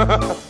아빠 잘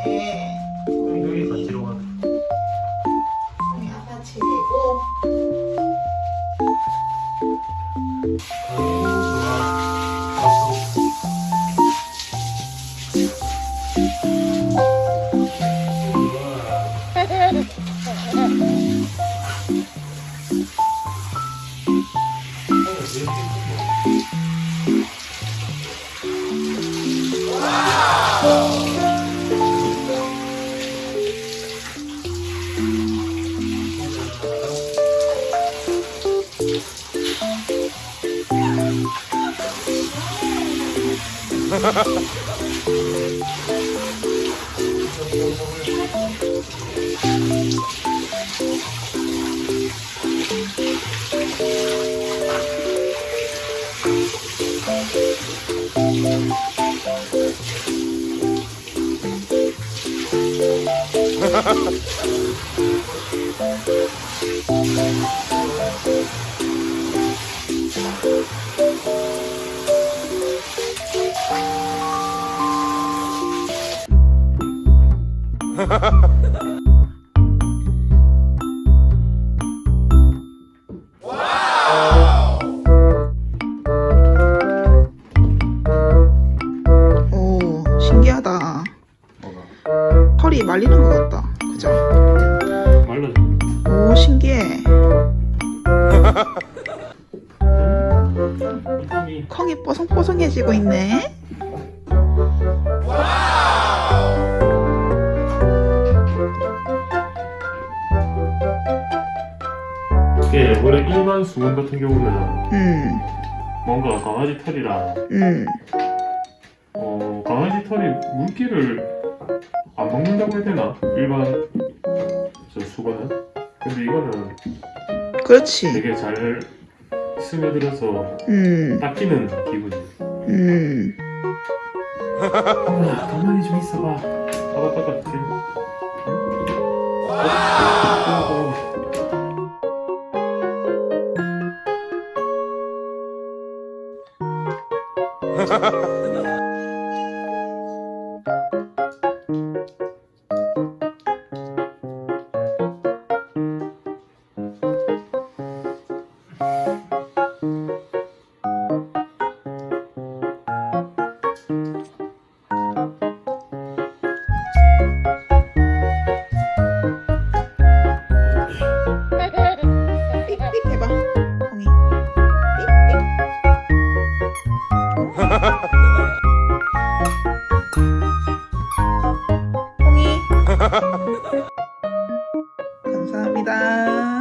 어째? 여기 같이로 가. 봉이 아빠 최고. 오 털이 말리는 것 같다. 그죠? 말라져. 오 신기해. 콩이 뽀송뽀송해지고 있네. 이게 원래 일반 수건 같은 경우는 음, 뭔가 강아지 털이랑 음, 어 강아지 털이 물기를 안 먹는다고 해야 되나? 일반 저 수건은? 근데 이거는 그렇지. 되게 잘 스며들어서 음, 닦이는 기분이. 음. 아, 가만히 좀 있어봐. 해봐. 공이. 공이. 네, 네. 네. 감사합니다.